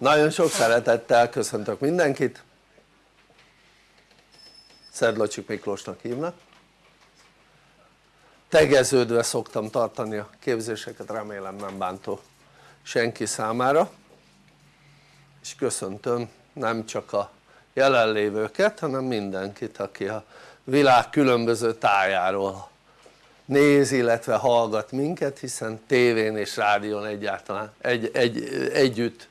Nagyon sok szeretettel köszöntök mindenkit. Szedlacsik Miklósnak hívnak. Tegeződve szoktam tartani a képzéseket, remélem nem bántó senki számára. És köszöntöm nem csak a jelenlévőket hanem mindenkit aki a világ különböző tájáról néz illetve hallgat minket hiszen tévén és rádión egyáltalán egy, egy, együtt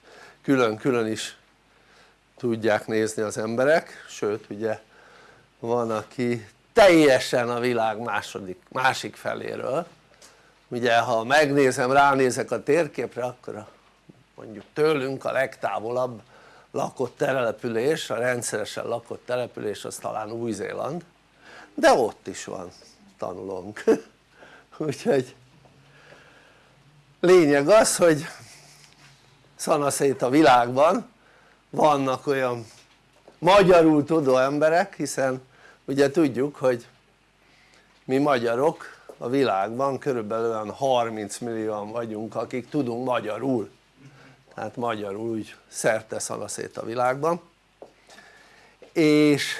külön-külön is tudják nézni az emberek. Sőt ugye van aki teljesen a világ második, másik feléről. Ugye ha megnézem, ránézek a térképre akkor a, mondjuk tőlünk a legtávolabb lakott település, a rendszeresen lakott település az talán Új-Zéland. De ott is van tanulónk. Úgyhogy lényeg az hogy szanaszét a világban vannak olyan magyarul tudó emberek hiszen ugye tudjuk hogy mi magyarok a világban körülbelül olyan 30 millióan vagyunk akik tudunk magyarul. Tehát magyarul úgy szerte szanaszét a világban. És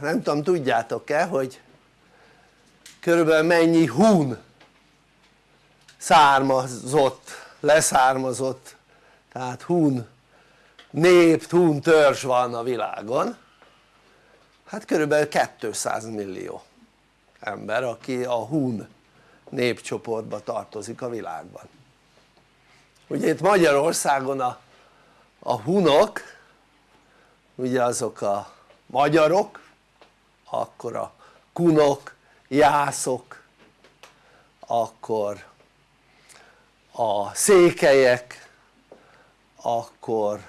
nem tudom tudjátok-e hogy körülbelül mennyi hún származott, leszármazott tehát hún nép, hún törzs van a világon. Hát körülbelül 200 millió ember aki a hún népcsoportba tartozik a világban. Ugye itt Magyarországon a, a hunok ugye azok a magyarok akkor a kunok, jászok akkor a székelyek akkor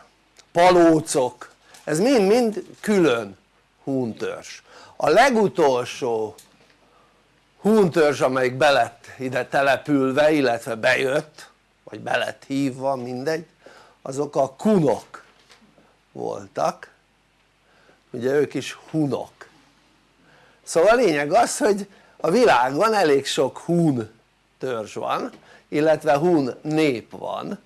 palócok. Ez mind-mind külön húntörzs a legutolsó húntörzs amelyik belett ide települve illetve bejött vagy belett hívva mindegy azok a kunok voltak. Ugye ők is hunok. Szóval a lényeg az hogy a világban elég sok hún törzs van illetve hun nép van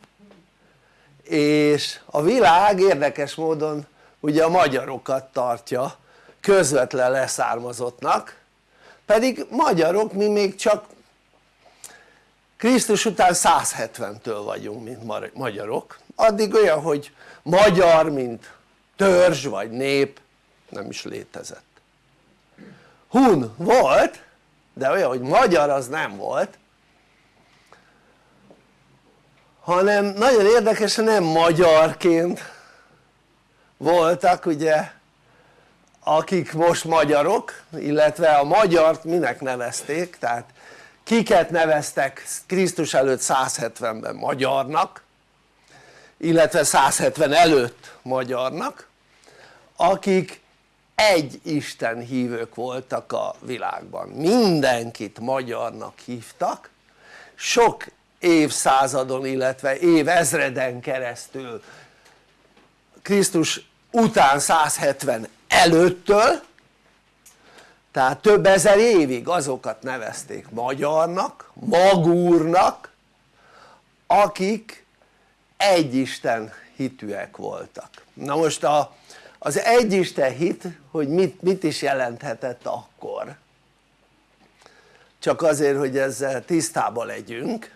és a világ érdekes módon ugye a magyarokat tartja közvetlen leszármazottnak pedig magyarok mi még csak Krisztus után 170-től vagyunk mint magyarok. Addig olyan hogy magyar mint törzs vagy nép nem is létezett. Hun volt de olyan hogy magyar az nem volt hanem nagyon érdekesen nem magyarként voltak ugye akik most magyarok illetve a magyart minek nevezték? Tehát kiket neveztek Krisztus előtt 170-ben magyarnak illetve 170 előtt magyarnak akik egy Isten hívők voltak a világban. Mindenkit magyarnak hívtak. Sok évszázadon illetve évezreden keresztül. Krisztus után 170 előttől tehát több ezer évig azokat nevezték magyarnak, magúrnak akik egy Isten hitűek voltak. Na most a, az egy Isten hit hogy mit, mit is jelenthetett akkor? Csak azért hogy ezzel tisztában legyünk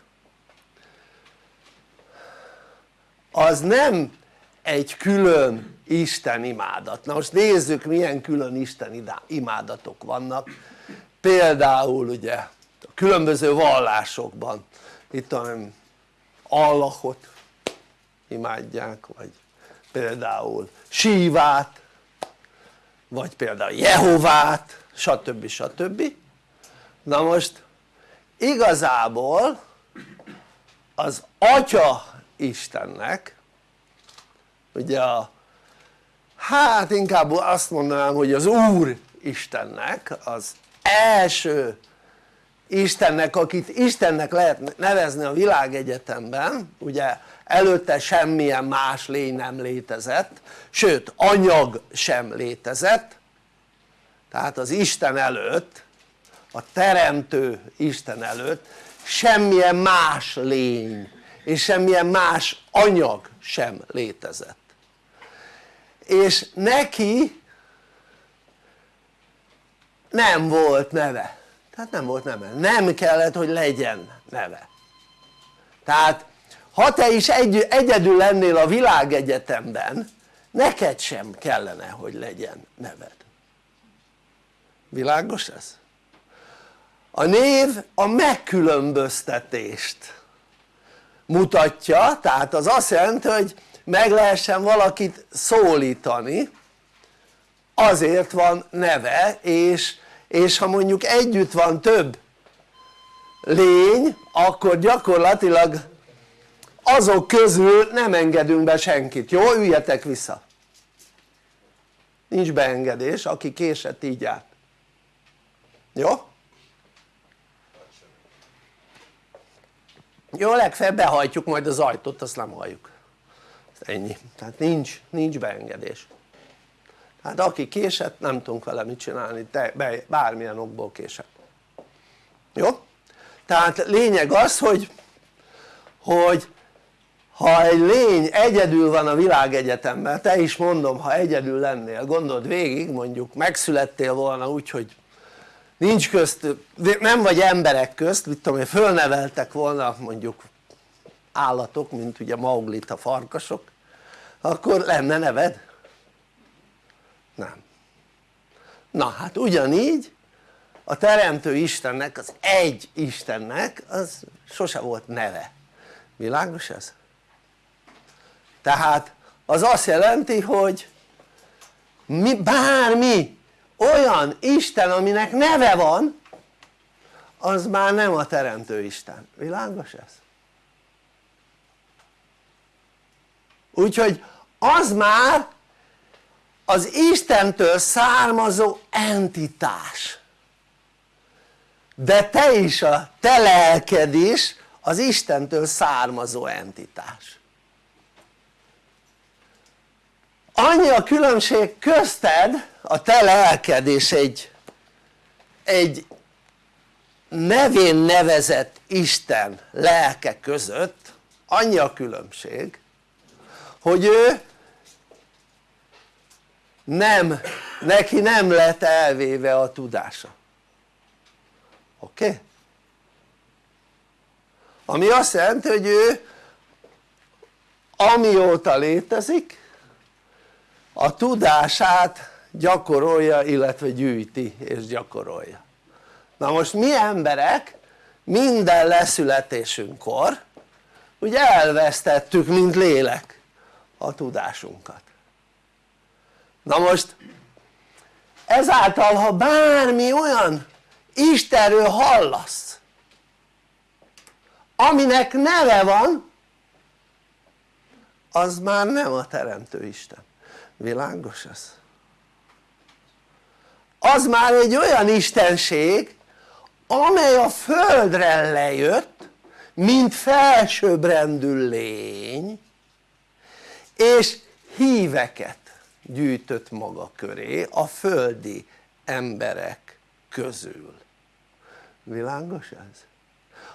az nem egy külön Isten imádat, na most nézzük milyen külön Isten imádatok vannak például ugye a különböző vallásokban itt a Allahot imádják vagy például Sívát vagy például Jehovát stb. stb. na most igazából az Atya Istennek ugye a hát inkább azt mondanám hogy az Úr Istennek az első Istennek akit Istennek lehet nevezni a világegyetemben ugye előtte semmilyen más lény nem létezett sőt anyag sem létezett. Tehát az Isten előtt a teremtő Isten előtt semmilyen más lény és semmilyen más anyag sem létezett és neki nem volt neve. Tehát nem volt neve, nem kellett hogy legyen neve. Tehát ha te is egy, egyedül lennél a világegyetemben neked sem kellene hogy legyen neved. Világos ez? a név a megkülönböztetést mutatja tehát az azt jelenti hogy meg lehessen valakit szólítani azért van neve és, és ha mondjuk együtt van több lény akkor gyakorlatilag azok közül nem engedünk be senkit, jó? üljetek vissza nincs beengedés aki késett így át jó? jó legfeljebb behajtjuk majd az ajtót azt nem halljuk ennyi, tehát nincs, nincs beengedés. Hát aki késett nem tudunk vele mit csinálni, be, bármilyen okból késett. Jó? tehát lényeg az hogy hogy ha egy lény egyedül van a világegyetemben, te is mondom ha egyedül lennél, gondold végig mondjuk megszülettél volna úgy hogy nincs közt, nem vagy emberek közt, mit tudom én, fölneveltek volna mondjuk állatok, mint ugye Mauglit a farkasok, akkor lenne neved? Nem. Na hát ugyanígy a teremtő Istennek, az egy Istennek az sose volt neve. Világos ez? Tehát az azt jelenti, hogy mi, bármi olyan Isten aminek neve van az már nem a teremtő Isten, világos ez? Úgyhogy az már az Istentől származó entitás. De te is a te lelked is az Istentől származó entitás. Annyi a különbség közted a te lelked és egy, egy nevén nevezett Isten lelke között annyi a különbség hogy ő nem, neki nem lett elvéve a tudása oké? Okay? ami azt jelenti hogy ő amióta létezik a tudását gyakorolja illetve gyűjti és gyakorolja na most mi emberek minden leszületésünkkor ugye elvesztettük mint lélek a tudásunkat na most ezáltal ha bármi olyan Istenről hallasz aminek neve van az már nem a teremtő Isten világos ez? az már egy olyan istenség amely a földre lejött mint felsőbbrendű lény és híveket gyűjtött maga köré a földi emberek közül világos ez?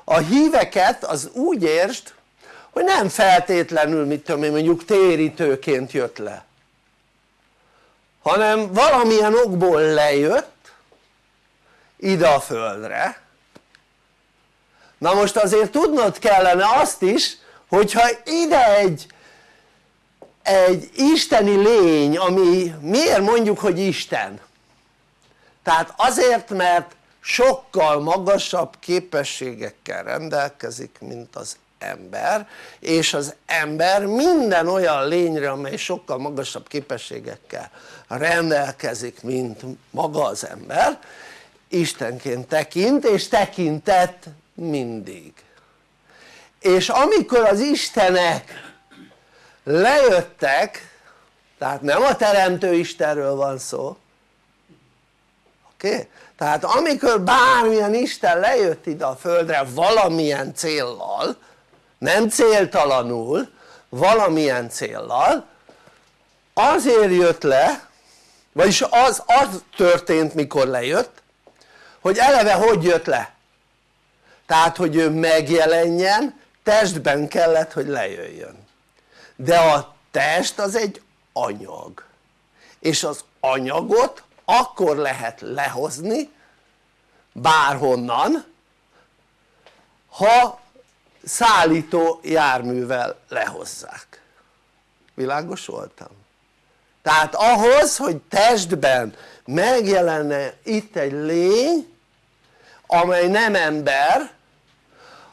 a híveket az úgy értsd hogy nem feltétlenül mit tudom én mondjuk térítőként jött le hanem valamilyen okból lejött ide a földre na most azért tudnod kellene azt is hogyha ide egy egy isteni lény ami miért mondjuk hogy Isten? tehát azért mert sokkal magasabb képességekkel rendelkezik mint az ember és az ember minden olyan lényre amely sokkal magasabb képességekkel rendelkezik mint maga az ember Istenként tekint és tekintett mindig és amikor az Istenek lejöttek tehát nem a teremtő Istenről van szó oké? Okay? tehát amikor bármilyen Isten lejött ide a földre valamilyen céllal nem céltalanul valamilyen céllal azért jött le vagyis az, az történt mikor lejött hogy eleve hogy jött le? tehát hogy ő megjelenjen testben kellett hogy lejöjjön de a test az egy anyag. És az anyagot akkor lehet lehozni bárhonnan ha szállító járművel lehozzák. Világos voltam? tehát ahhoz hogy testben megjelenne itt egy lény amely nem ember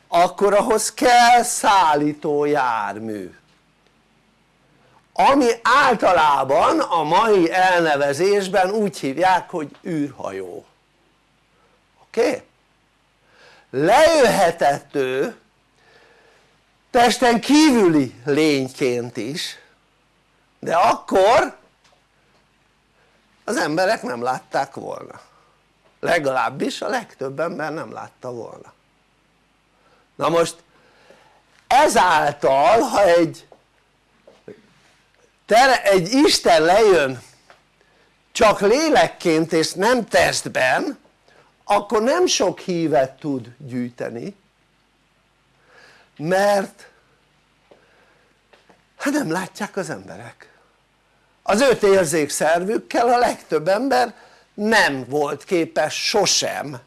akkor ahhoz kell szállító jármű ami általában a mai elnevezésben úgy hívják hogy űrhajó oké? Okay? lejöhetett ő testen kívüli lényként is de akkor az emberek nem látták volna legalábbis a legtöbb ember nem látta volna na most ezáltal ha egy egy Isten lejön csak lélekként és nem testben akkor nem sok hívet tud gyűjteni mert hát nem látják az emberek. Az öt érzékszervükkel a legtöbb ember nem volt képes sosem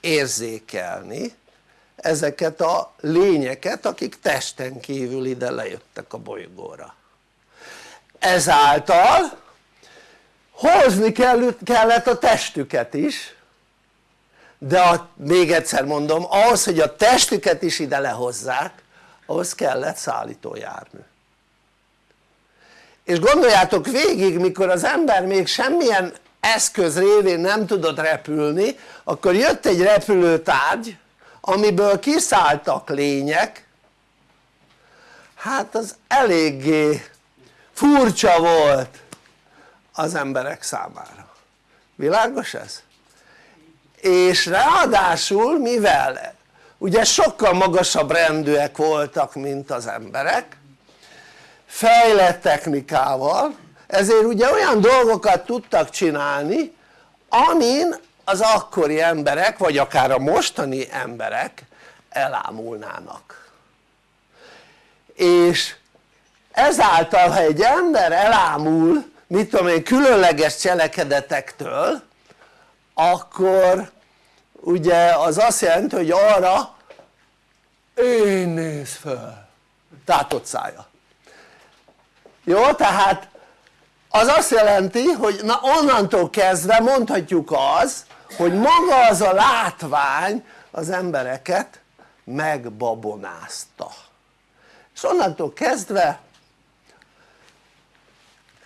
érzékelni ezeket a lényeket akik testen kívül ide lejöttek a bolygóra ezáltal hozni kellett a testüket is de a, még egyszer mondom ahhoz hogy a testüket is ide lehozzák ahhoz kellett szállítójármű. És gondoljátok végig mikor az ember még semmilyen eszköz révén nem tudott repülni akkor jött egy repülőtárgy amiből kiszálltak lények. Hát az eléggé furcsa volt az emberek számára. Világos ez? és ráadásul mivel? Ugye sokkal magasabb rendűek voltak mint az emberek. Fejlett technikával. Ezért ugye olyan dolgokat tudtak csinálni amin az akkori emberek vagy akár a mostani emberek elámulnának. És ezáltal ha egy ember elámul mit tudom én különleges cselekedetektől akkor ugye az azt jelenti hogy arra én néz föl. Tátott szája jó tehát az azt jelenti hogy na onnantól kezdve mondhatjuk az hogy maga az a látvány az embereket megbabonázta. És onnantól kezdve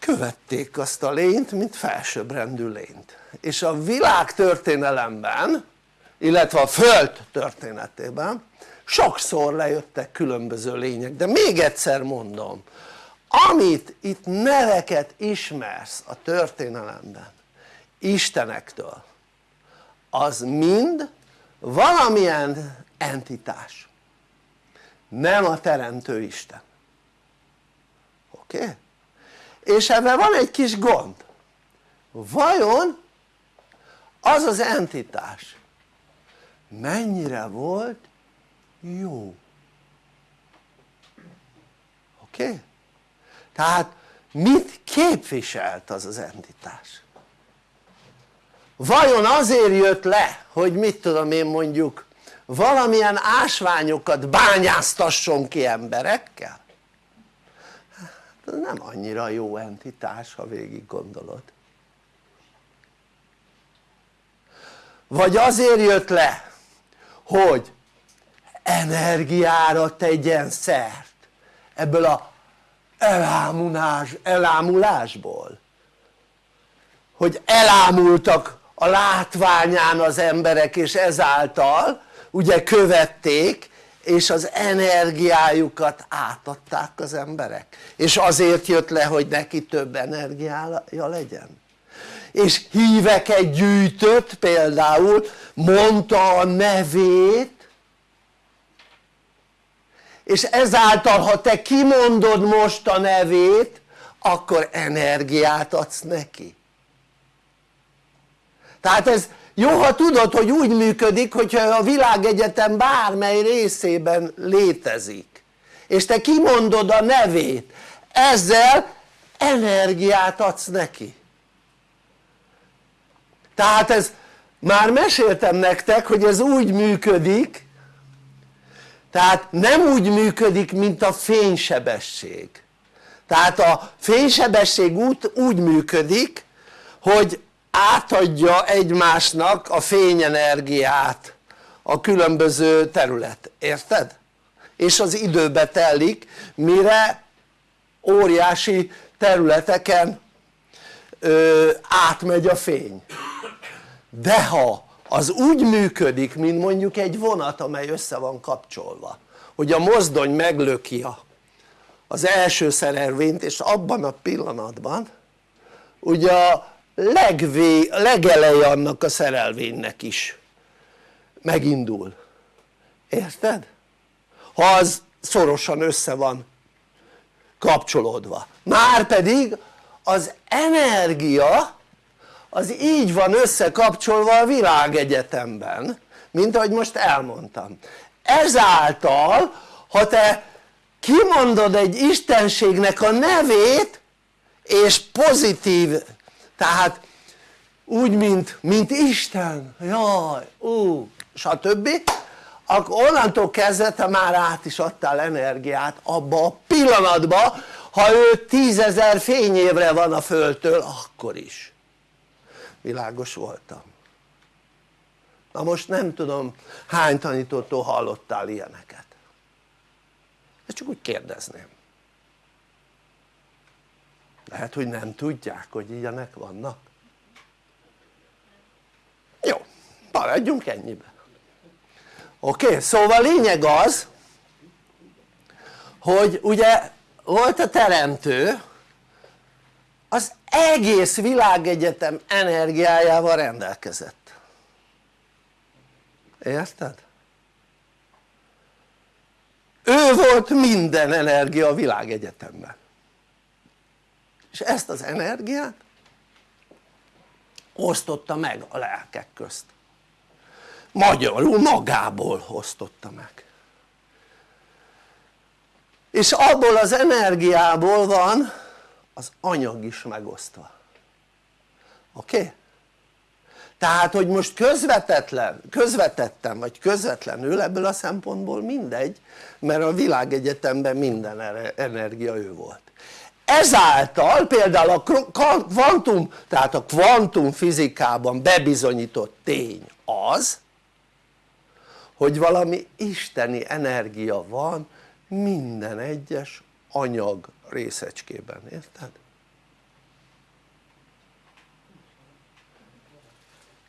követték azt a lényt mint felsőbbrendű lényt és a világ történelemben illetve a föld történetében sokszor lejöttek különböző lények de még egyszer mondom amit itt neveket ismersz a történelemben istenektől az mind valamilyen entitás nem a teremtő Isten oké? Okay? És ebben van egy kis gond vajon az az entitás mennyire volt jó oké? Okay? tehát mit képviselt az az entitás? vajon azért jött le hogy mit tudom én mondjuk valamilyen ásványokat bányáztasson ki emberekkel? Hát nem annyira jó entitás ha végig gondolod. Vagy azért jött le hogy energiára tegyen szert ebből a elámulás, elámulásból. Hogy elámultak a látványán az emberek és ezáltal ugye követték és az energiájukat átadták az emberek. És azért jött le hogy neki több energiája legyen. És híveket gyűjtött például mondta a nevét. És ezáltal ha te kimondod most a nevét akkor energiát adsz neki. Tehát ez jó ha tudod hogy úgy működik hogyha a világegyetem bármely részében létezik. És te kimondod a nevét. Ezzel energiát adsz neki. Tehát ez már meséltem nektek hogy ez úgy működik tehát nem úgy működik mint a fénysebesség. Tehát a fénysebesség úgy, úgy működik hogy átadja egymásnak a fényenergiát a különböző terület, érted? és az időbe telik mire óriási területeken ö, átmegy a fény de ha az úgy működik mint mondjuk egy vonat amely össze van kapcsolva hogy a mozdony meglöki az első szerelvényt és abban a pillanatban ugye a legvé, legeleje annak a szerelvénynek is. Megindul. Érted? ha az szorosan össze van kapcsolódva. Már pedig az energia az így van összekapcsolva a világegyetemben mint ahogy most elmondtam. Ezáltal ha te kimondod egy istenségnek a nevét és pozitív tehát úgy mint, mint Isten, jaj, ú, stb. Akkor onnantól kezdve te már át is adtál energiát abba a pillanatba ha ő tízezer fényévre van a földtől akkor is. Világos voltam. Na most nem tudom hány tanítótól hallottál ilyeneket? Ezt csak úgy kérdezném lehet hogy nem tudják hogy ilyenek vannak jó maradjunk ennyibe oké? Szóval lényeg az hogy ugye volt a teremtő az egész világegyetem energiájával rendelkezett érted? ő volt minden energia a világegyetemben és ezt az energiát osztotta meg a lelkek közt magyarul magából osztotta meg és abból az energiából van az anyag is megosztva oké? Okay? tehát hogy most közvetetlen, közvetettem vagy közvetlenül ebből a szempontból mindegy mert a világegyetemben minden energia ő volt ezáltal például a kvantum tehát a kvantum fizikában bebizonyított tény az hogy valami isteni energia van minden egyes anyag részecskében, érted?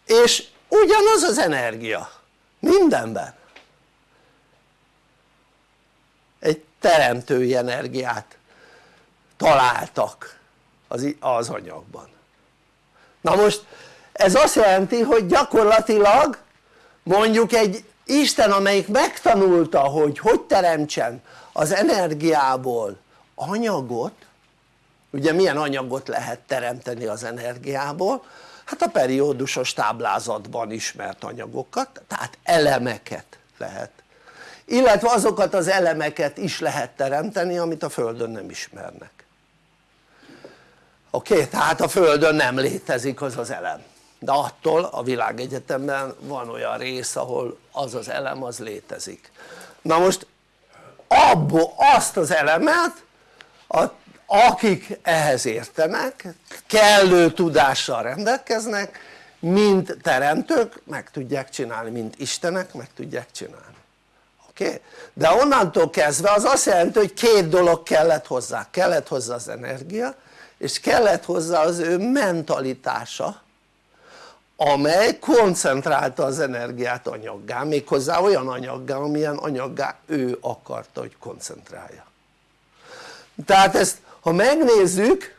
és ugyanaz az energia mindenben egy teremtői energiát találtak az, anyagban. Na most ez azt jelenti hogy gyakorlatilag mondjuk egy Isten amelyik megtanulta hogy hogy teremtsen az energiából anyagot ugye milyen anyagot lehet teremteni az energiából? Hát a periódusos táblázatban ismert anyagokat tehát elemeket lehet. Illetve azokat az elemeket is lehet teremteni amit a földön nem ismernek oké? Okay? tehát a földön nem létezik az az elem de attól a világegyetemben van olyan rész ahol az az elem az létezik na most abból azt az elemet a, akik ehhez értenek kellő tudással rendelkeznek mint teremtők meg tudják csinálni mint istenek meg tudják csinálni oké? Okay? de onnantól kezdve az azt jelenti hogy két dolog kellett hozzá kellett hozzá az energia és kellett hozzá az ő mentalitása amely koncentrálta az energiát anyaggá, méghozzá olyan anyaggá amilyen anyaggá ő akarta hogy koncentrálja. Tehát ezt ha megnézzük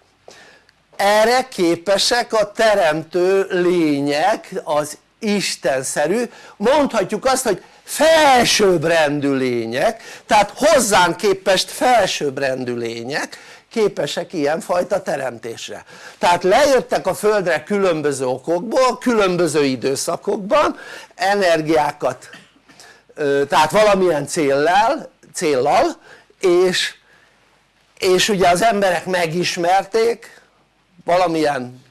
erre képesek a teremtő lények az istenszerű mondhatjuk azt hogy felsőbbrendű lények tehát hozzánk képest felsőbbrendű lények képesek ilyenfajta teremtésre. Tehát lejöttek a földre különböző okokból, különböző időszakokban energiákat tehát valamilyen céllal, céllal és, és ugye az emberek megismerték valamilyen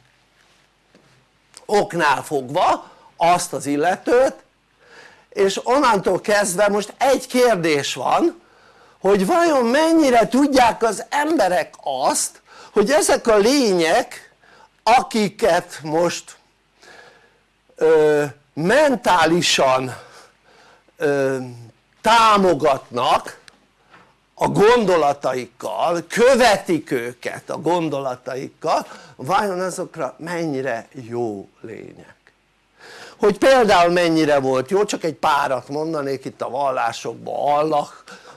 oknál fogva azt az illetőt és onnantól kezdve most egy kérdés van hogy vajon mennyire tudják az emberek azt hogy ezek a lények akiket most ö, mentálisan ö, támogatnak a gondolataikkal, követik őket a gondolataikkal, vajon azokra mennyire jó lények? Hogy például mennyire volt jó, csak egy párat mondanék itt a vallásokban, Allah,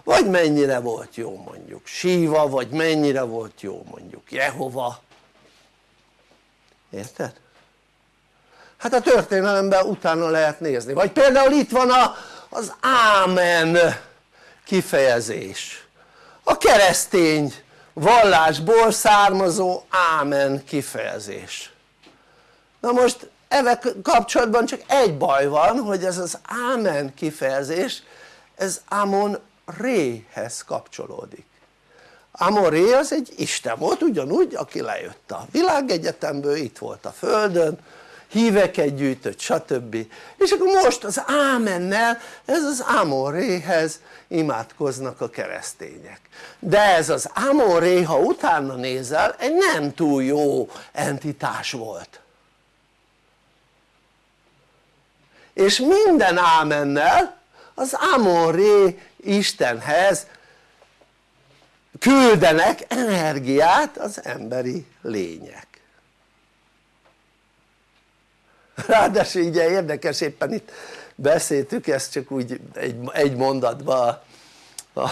vagy mennyire volt jó mondjuk. Síva, vagy mennyire volt jó mondjuk. Jehova. Érted? hát a történelemben utána lehet nézni, vagy például itt van a, az ámen kifejezés. A keresztény vallásból származó ámen kifejezés. Na most ezzel kapcsolatban csak egy baj van hogy ez az ámen kifejezés ez Amon Réhez kapcsolódik. Amon Ré az egy Isten volt ugyanúgy aki lejött a világegyetemből itt volt a földön híveket gyűjtött stb. és akkor most az ámennel ez az Ámon-réhez imádkoznak a keresztények. De ez az Ámon-ré ha utána nézel egy nem túl jó entitás volt. És minden ámennel az Ámon-ré Istenhez küldenek energiát az emberi lények. Ráadásul ugye érdekes éppen itt beszéltük ezt csak úgy egy, egy mondatban a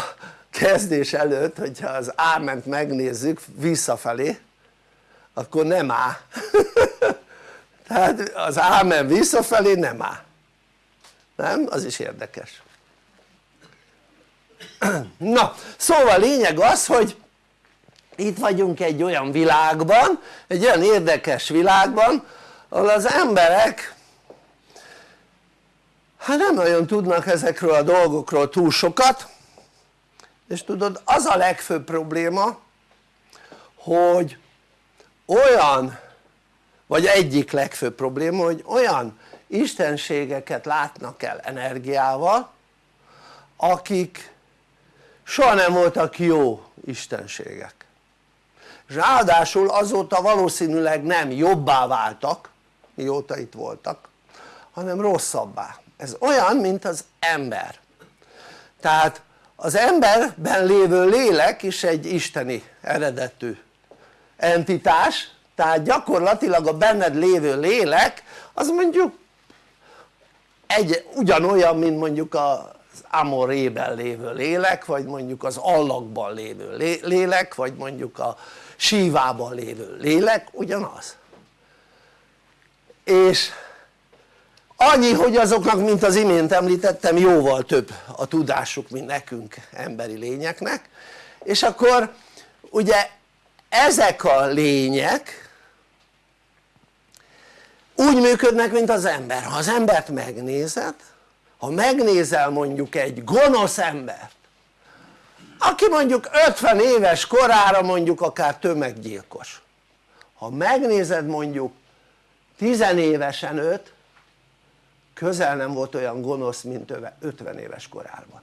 kezdés előtt hogyha az áment megnézzük visszafelé akkor nem á. Tehát az ámen visszafelé nem á. Nem? az is érdekes na szóval lényeg az hogy itt vagyunk egy olyan világban egy olyan érdekes világban ahol az emberek hát nem nagyon tudnak ezekről a dolgokról túl sokat és tudod az a legfőbb probléma hogy olyan vagy egyik legfőbb probléma hogy olyan istenségeket látnak el energiával akik soha nem voltak jó istenségek. És ráadásul azóta valószínűleg nem jobbá váltak mióta itt voltak hanem rosszabbá. Ez olyan mint az ember. Tehát az emberben lévő lélek is egy isteni eredetű entitás tehát gyakorlatilag a benned lévő lélek az mondjuk egy, ugyanolyan mint mondjuk az Amorében lévő lélek vagy mondjuk az allakban lévő lélek vagy mondjuk a sívában lévő lélek ugyanaz. És annyi hogy azoknak mint az imént említettem jóval több a tudásuk mint nekünk emberi lényeknek. És akkor ugye ezek a lények úgy működnek mint az ember, ha az embert megnézed ha megnézel mondjuk egy gonosz embert aki mondjuk 50 éves korára mondjuk akár tömeggyilkos ha megnézed mondjuk tizenévesen őt közel nem volt olyan gonosz mint 50 éves korában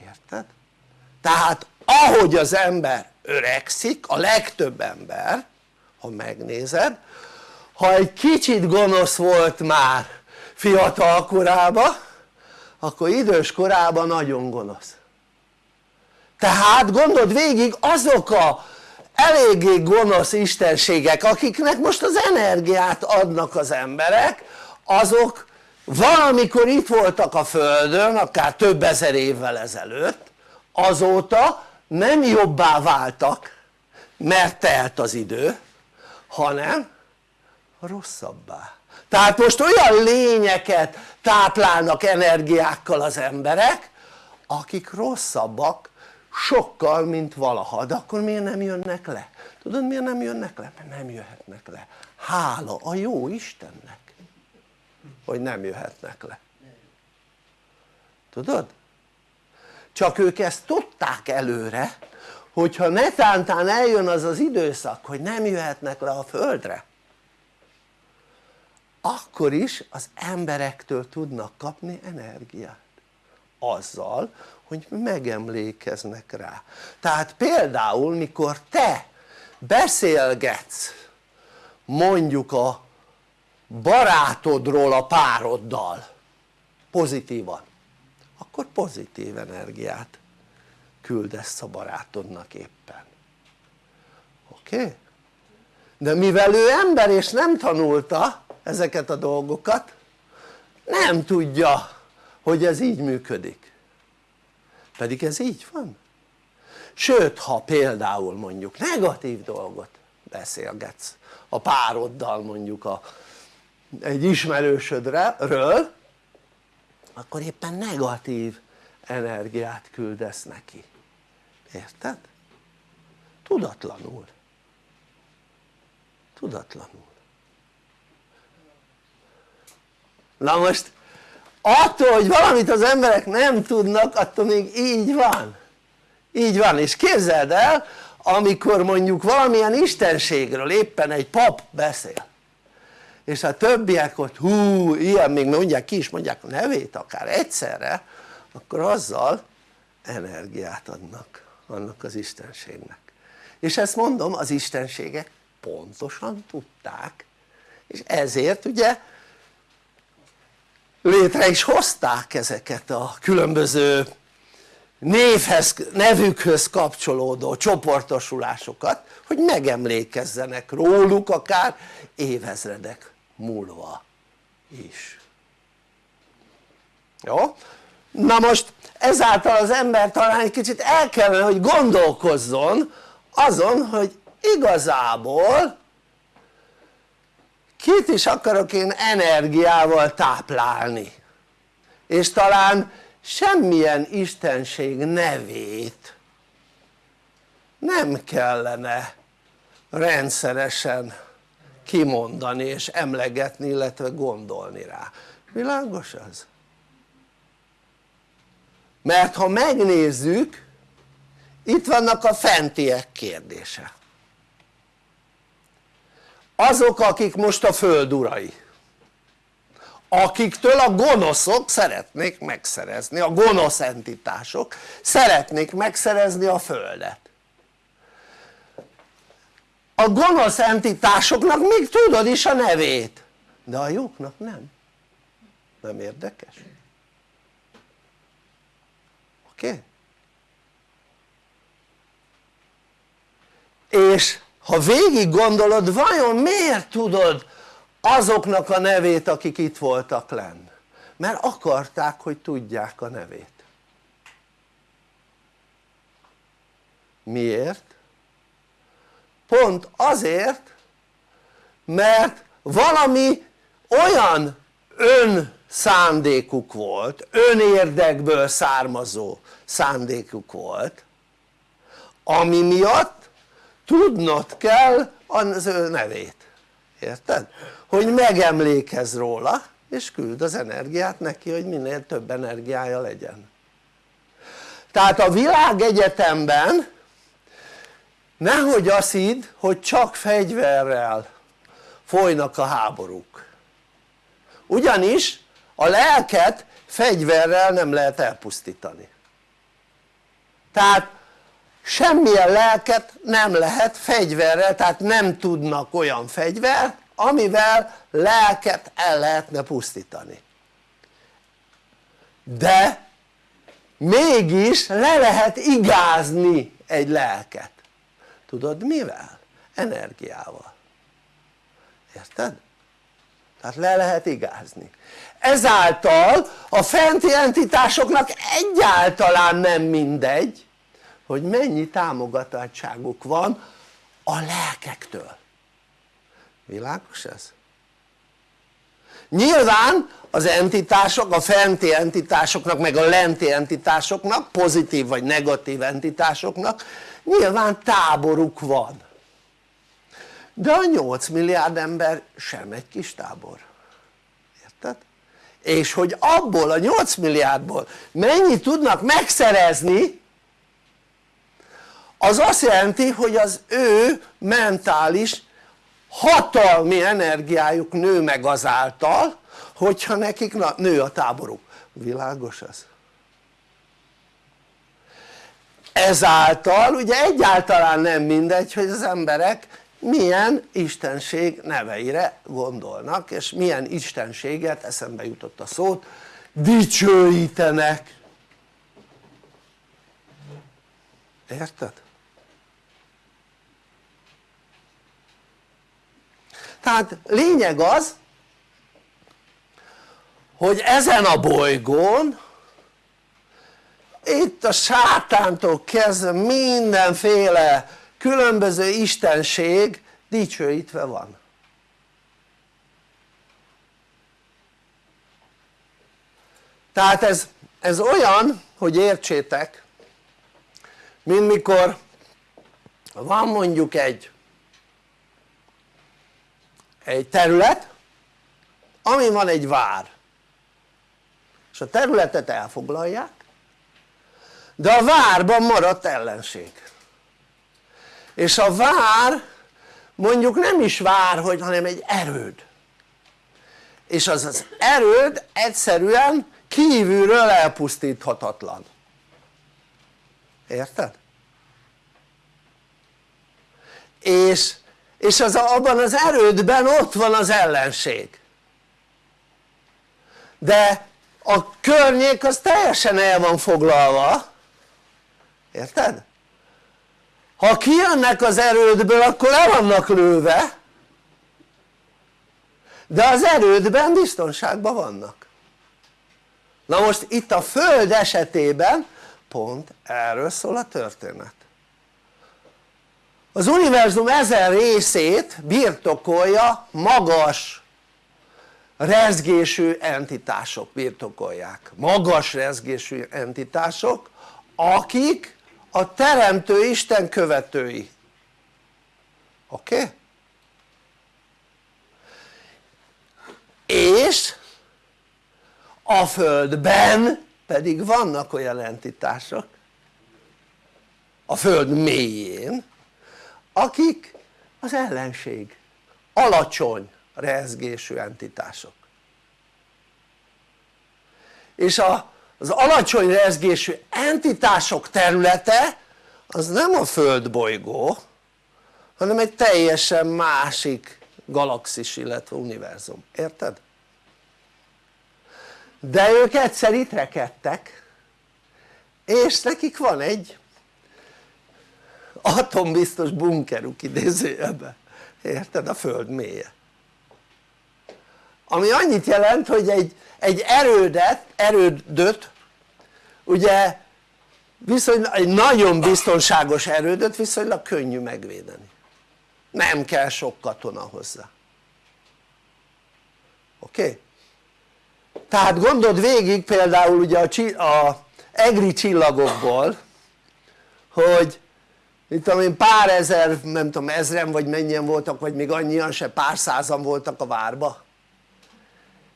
érted? tehát ahogy az ember öregszik a legtöbb ember ha megnézed ha egy kicsit gonosz volt már fiatal korában akkor idős korában nagyon gonosz. Tehát gondold végig azok a eléggé gonosz istenségek akiknek most az energiát adnak az emberek azok valamikor itt voltak a földön akár több ezer évvel ezelőtt azóta nem jobbá váltak mert telt az idő hanem rosszabbá. Tehát most olyan lényeket táplálnak energiákkal az emberek akik rosszabbak sokkal mint valaha de akkor miért nem jönnek le? tudod miért nem jönnek le? mert nem jöhetnek le hála a jó Istennek hogy nem jöhetnek le tudod? csak ők ezt tudták előre hogyha netántán eljön az az időszak hogy nem jöhetnek le a földre akkor is az emberektől tudnak kapni energiát azzal hogy megemlékeznek rá tehát például mikor te beszélgetsz mondjuk a barátodról a pároddal pozitívan akkor pozitív energiát küldesz a barátodnak éppen oké? Okay? de mivel ő ember és nem tanulta ezeket a dolgokat. Nem tudja hogy ez így működik. Pedig ez így van. Sőt ha például mondjuk negatív dolgot beszélgetsz a pároddal mondjuk a, egy ismerősödről akkor éppen negatív energiát küldesz neki. Érted? tudatlanul. Tudatlanul na most attól hogy valamit az emberek nem tudnak attól még így van. Így van és képzeld el amikor mondjuk valamilyen istenségről éppen egy pap beszél és a többiek ott hú ilyen még mondják ki is mondják a nevét akár egyszerre akkor azzal energiát adnak annak az istenségnek. És ezt mondom az istenségek pontosan tudták és ezért ugye létre is hozták ezeket a különböző névhez, nevükhöz kapcsolódó csoportosulásokat hogy megemlékezzenek róluk akár évezredek múlva is jó? na most ezáltal az ember talán egy kicsit el kellene hogy gondolkozzon azon hogy igazából kit is akarok én energiával táplálni? És talán semmilyen istenség nevét nem kellene rendszeresen kimondani és emlegetni illetve gondolni rá, világos az? mert ha megnézzük itt vannak a fentiek kérdése azok akik most a föld urai akiktől a gonoszok szeretnék megszerezni, a gonosz entitások szeretnék megszerezni a földet a gonosz entitásoknak még tudod is a nevét de a jóknak nem nem érdekes? oké? Okay? és ha végig gondolod vajon miért tudod azoknak a nevét akik itt voltak lenn mert akarták hogy tudják a nevét miért? pont azért mert valami olyan ön szándékuk volt, önérdekből származó szándékuk volt ami miatt tudnod kell az ő nevét, érted? hogy megemlékezz róla és küld az energiát neki hogy minél több energiája legyen. Tehát a világegyetemben nehogy azt hidd hogy csak fegyverrel folynak a háborúk. Ugyanis a lelket fegyverrel nem lehet elpusztítani. Tehát semmilyen lelket nem lehet fegyverrel tehát nem tudnak olyan fegyvert amivel lelket el lehetne pusztítani de mégis le lehet igázni egy lelket tudod mivel? energiával érted? tehát le lehet igázni ezáltal a fenti entitásoknak egyáltalán nem mindegy hogy mennyi támogatottságuk van a lelkektől világos ez? nyilván az entitások, a fenti entitásoknak meg a lenti entitásoknak, pozitív vagy negatív entitásoknak nyilván táboruk van de a 8 milliárd ember sem egy kis tábor érted? és hogy abból a 8 milliárdból mennyit tudnak megszerezni az azt jelenti hogy az ő mentális hatalmi energiájuk nő meg azáltal hogyha nekik nő a táboruk, világos ez? ezáltal ugye egyáltalán nem mindegy hogy az emberek milyen istenség neveire gondolnak és milyen istenséget eszembe jutott a szót dicsőítenek érted? Tehát lényeg az hogy ezen a bolygón itt a sátántól kezdve mindenféle különböző istenség dicsőítve van. Tehát ez, ez olyan hogy értsétek mint mikor van mondjuk egy egy terület ami van egy vár. És a területet elfoglalják de a várban maradt ellenség. És a vár mondjuk nem is vár hogy hanem egy erőd. És az az erőd egyszerűen kívülről elpusztíthatatlan. Érted? és, és az, abban az erődben ott van az ellenség. De a környék az teljesen el van foglalva. Érted? ha kijönnek az erődből akkor le vannak lőve. De az erődben biztonságban vannak. Na most itt a föld esetében pont erről szól a történet az univerzum ezen részét birtokolja magas rezgésű entitások birtokolják magas rezgésű entitások akik a teremtő Isten követői oké? Okay? és a földben pedig vannak olyan entitások a föld mélyén akik? Az ellenség. Alacsony rezgésű entitások. És az alacsony rezgésű entitások területe az nem a földbolygó hanem egy teljesen másik galaxis illetve univerzum, érted? de ők egyszer itt rekedtek és nekik van egy atombiztos bunkeruk idézőjelben érted? a föld mélye ami annyit jelent hogy egy, egy erődet, erődöt ugye viszonylag egy nagyon biztonságos erődöt viszonylag könnyű megvédeni nem kell sok katona hozzá oké? Okay? tehát gondold végig például ugye a, a egri csillagokból hogy mit tudom pár ezer, nem tudom ezren vagy mennyien voltak vagy még annyian se pár százan voltak a várba.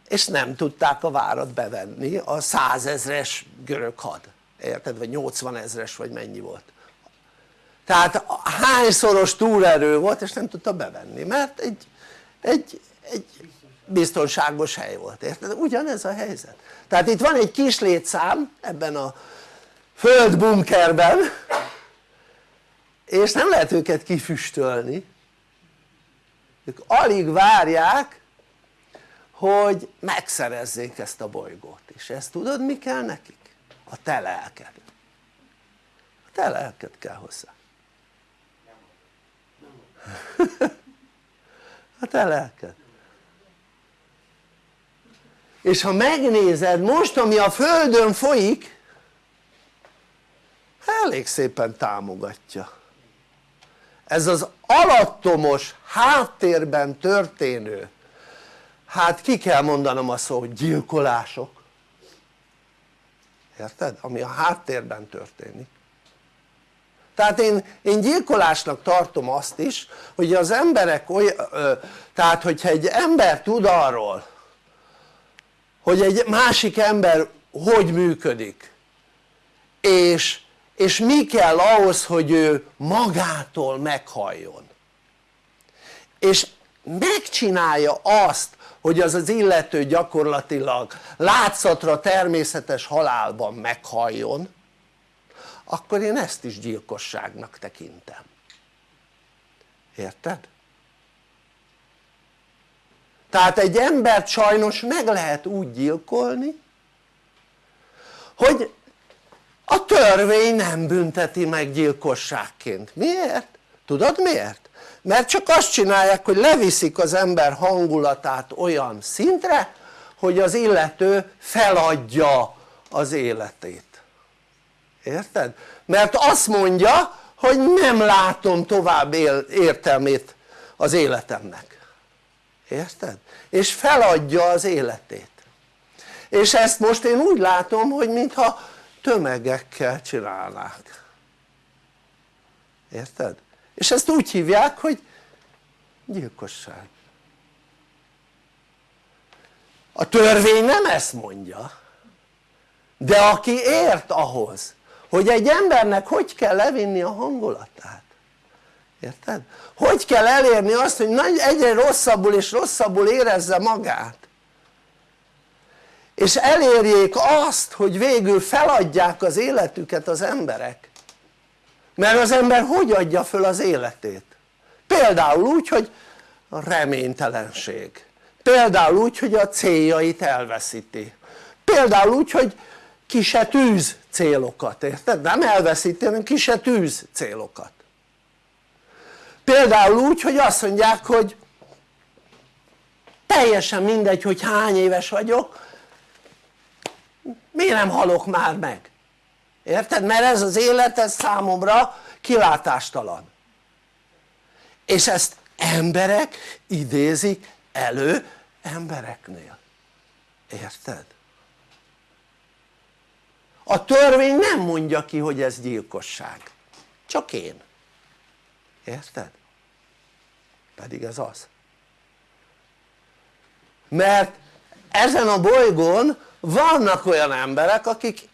És nem tudták a várat bevenni a százezres görög had. Érted? vagy 80 ezres vagy mennyi volt. Tehát hányszoros túlerő volt és nem tudta bevenni mert egy, egy, egy biztonságos hely volt, érted? ugyanez a helyzet. Tehát itt van egy kis létszám ebben a földbunkerben és nem lehet őket kifüstölni. Ők alig várják hogy megszerezzék ezt a bolygót és ezt tudod mi kell nekik? a te lelked. A te lelked kell hozzá. A te lelked. És ha megnézed most ami a földön folyik elég szépen támogatja ez az alattomos háttérben történő hát ki kell mondanom a szó hogy gyilkolások érted? ami a háttérben történik tehát én, én gyilkolásnak tartom azt is hogy az emberek olyan, tehát hogyha egy ember tud arról hogy egy másik ember hogy működik és, és mi kell ahhoz hogy ő magától meghalljon és megcsinálja azt hogy az az illető gyakorlatilag látszatra természetes halálban meghalljon akkor én ezt is gyilkosságnak tekintem érted? tehát egy embert sajnos meg lehet úgy gyilkolni hogy a törvény nem bünteti meg gyilkosságként, miért? tudod miért? mert csak azt csinálják hogy leviszik az ember hangulatát olyan szintre hogy az illető feladja az életét érted? mert azt mondja hogy nem látom tovább értelmét az életemnek érted? és feladja az életét és ezt most én úgy látom hogy mintha tömegekkel csinálnák érted? és ezt úgy hívják hogy gyilkosság a törvény nem ezt mondja de aki ért ahhoz hogy egy embernek hogy kell levinni a hangulatát érted? hogy kell elérni azt hogy egyre rosszabbul és rosszabbul érezze magát és elérjék azt hogy végül feladják az életüket az emberek mert az ember hogy adja föl az életét? például úgy hogy a reménytelenség például úgy hogy a céljait elveszíti például úgy hogy ki se tűz célokat, érted? nem elveszíti hanem ki se tűz célokat például úgy hogy azt mondják hogy teljesen mindegy hogy hány éves vagyok miért nem halok már meg? érted? mert ez az élet ez számomra kilátástalan és ezt emberek idézik elő embereknél érted? a törvény nem mondja ki hogy ez gyilkosság csak én érted? pedig ez az mert ezen a bolygón vannak olyan emberek akik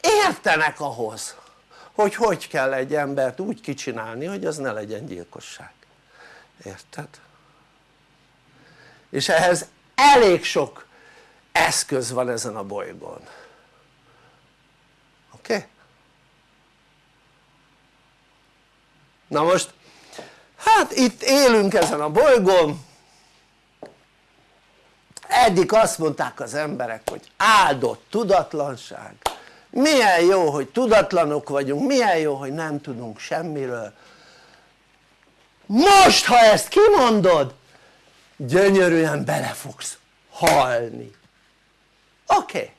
értenek ahhoz hogy hogy kell egy embert úgy kicsinálni hogy az ne legyen gyilkosság érted? és ehhez elég sok eszköz van ezen a bolygón oké? Okay? na most hát itt élünk ezen a bolygón eddig azt mondták az emberek hogy áldott tudatlanság. Milyen jó hogy tudatlanok vagyunk, milyen jó hogy nem tudunk semmiről. Most ha ezt kimondod gyönyörűen bele fogsz halni. Oké. Okay.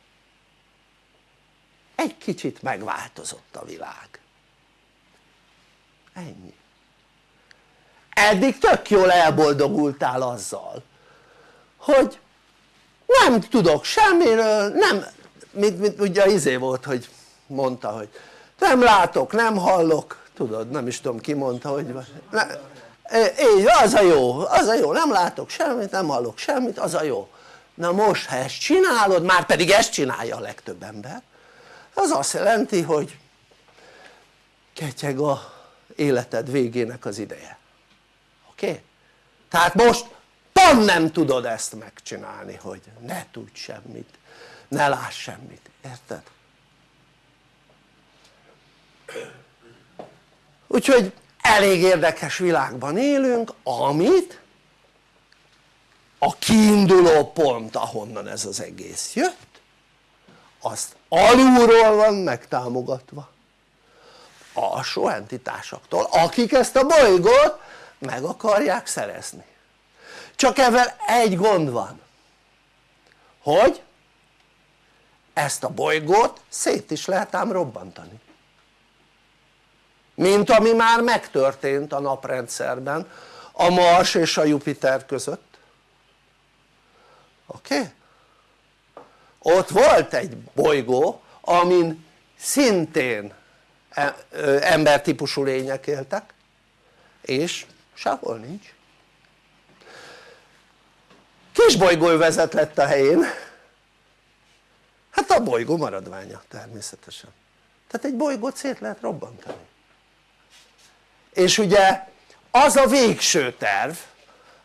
egy kicsit megváltozott a világ. Ennyi. Eddig tök jól elboldogultál azzal hogy nem tudok semmiről, nem, mint, mint ugye izé volt hogy mondta hogy nem látok, nem hallok, tudod nem is tudom ki mondta hogy ne, így az a jó, az a jó, nem látok semmit, nem hallok semmit, az a jó na most ha ezt csinálod, már pedig ezt csinálja a legtöbb ember az azt jelenti hogy ketyeg a életed végének az ideje oké? Okay? tehát most pont nem tudod ezt megcsinálni hogy ne tudj semmit ne láss semmit, érted? úgyhogy elég érdekes világban élünk amit a kiinduló pont ahonnan ez az egész jött azt alulról van megtámogatva alsó entitásoktól akik ezt a bolygót meg akarják szerezni csak ezzel egy gond van hogy ezt a bolygót szét is lehet ám robbantani mint ami már megtörtént a naprendszerben a Mars és a Jupiter között oké? Okay? ott volt egy bolygó amin szintén e, embertípusú lények éltek és sehol nincs kis vezet lett a helyén. Hát a bolygó maradványa természetesen. Tehát egy bolygót szét lehet robbantani. És ugye az a végső terv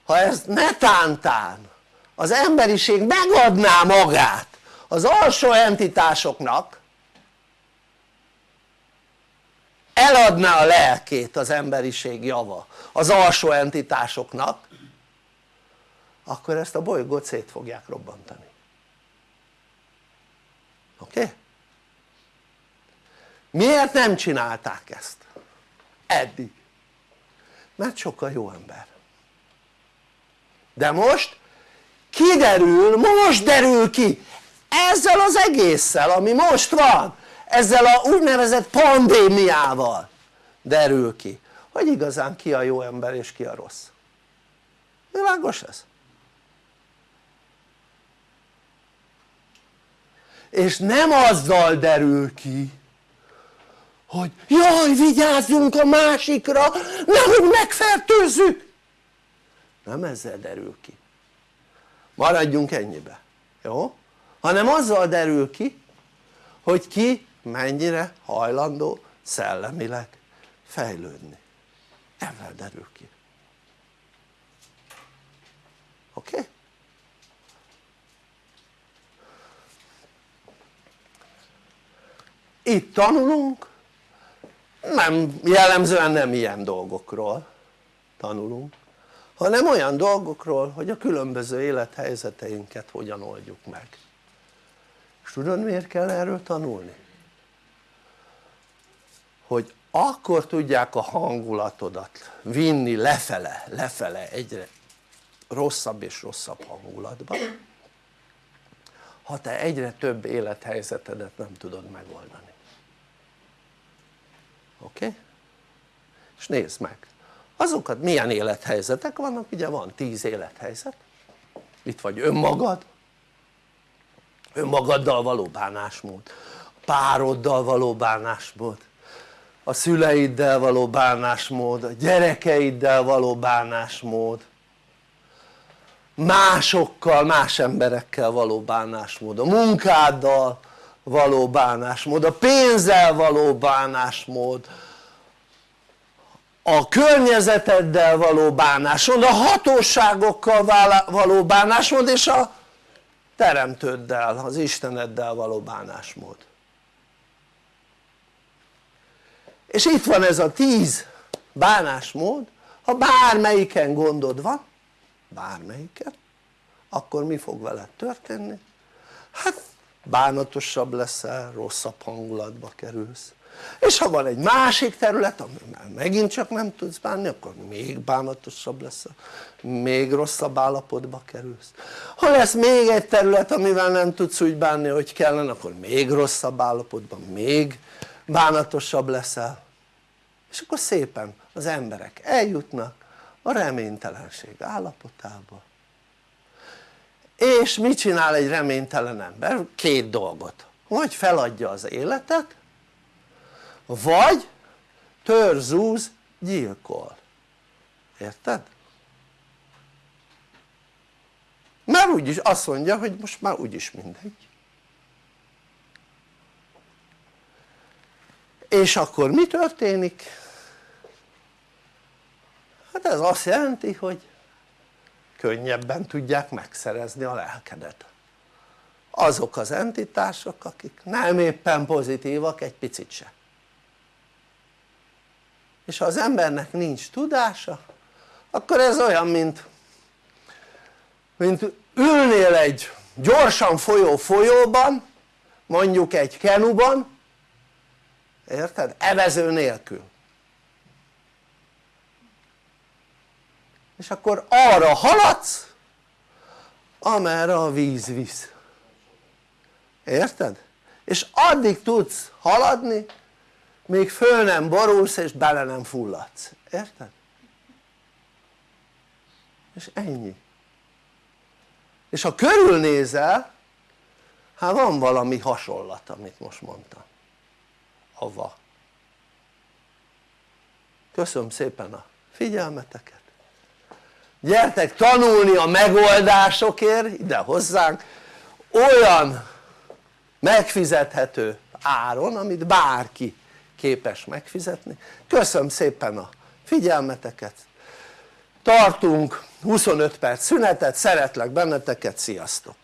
ha ez netántán az emberiség megadná magát az alsó entitásoknak eladná a lelkét az emberiség java az alsó entitásoknak akkor ezt a bolygót szét fogják robbantani oké? Okay? miért nem csinálták ezt? eddig mert sokkal jó ember de most kiderül, most derül ki ezzel az egésszel ami most van ezzel a úgynevezett pandémiával derül ki hogy igazán ki a jó ember és ki a rossz világos ez? És nem azzal derül ki hogy jaj vigyázzunk a másikra nehogy megfertőzzük nem ezzel derül ki maradjunk ennyibe jó? hanem azzal derül ki hogy ki mennyire hajlandó szellemileg fejlődni ezzel derül ki oké? Okay? Itt tanulunk. Nem, jellemzően nem ilyen dolgokról tanulunk hanem olyan dolgokról hogy a különböző élethelyzeteinket hogyan oldjuk meg. És tudod miért kell erről tanulni? hogy akkor tudják a hangulatodat vinni lefele, lefele egyre rosszabb és rosszabb hangulatba ha te egyre több élethelyzetedet nem tudod megoldani oké? Okay? és nézd meg. Azokat milyen élethelyzetek vannak? Ugye van tíz élethelyzet. Itt vagy önmagad. Önmagaddal való bánásmód. Pároddal való bánásmód. A szüleiddel való bánásmód, a gyerekeiddel való bánásmód. Másokkal, más emberekkel való bánásmód, a munkáddal való bánásmód, a pénzzel való bánásmód, a környezeteddel való bánásmód, a hatóságokkal való bánásmód és a teremtőddel, az Isteneddel való bánásmód és itt van ez a tíz bánásmód ha bármelyiken gondod van bármelyiken akkor mi fog veled történni? hát bánatosabb leszel, rosszabb hangulatba kerülsz. És ha van egy másik terület amivel megint csak nem tudsz bánni akkor még bánatosabb leszel még rosszabb állapotba kerülsz. Ha lesz még egy terület amivel nem tudsz úgy bánni hogy kellene akkor még rosszabb állapotban még bánatosabb leszel. És akkor szépen az emberek eljutnak a reménytelenség állapotába és mit csinál egy reménytelen ember? két dolgot vagy feladja az életet vagy törzúz gyilkol érted? mert úgyis azt mondja hogy most már úgyis mindegy és akkor mi történik? hát ez azt jelenti hogy könnyebben tudják megszerezni a lelkedet. Azok az entitások akik nem éppen pozitívak egy picit se. És ha az embernek nincs tudása akkor ez olyan mint mint ülnél egy gyorsan folyó folyóban mondjuk egy kenuban érted? evező nélkül és akkor arra haladsz amerre a víz visz. Érted? és addig tudsz haladni még föl nem borulsz és bele nem fulladsz, érted? és ennyi. És ha körülnézel hát van valami hasonlat amit most mondtam. Ava köszönöm szépen a figyelmeteket gyertek tanulni a megoldásokért ide hozzánk olyan megfizethető áron amit bárki képes megfizetni köszönöm szépen a figyelmeteket tartunk 25 perc szünetet, szeretlek benneteket, sziasztok!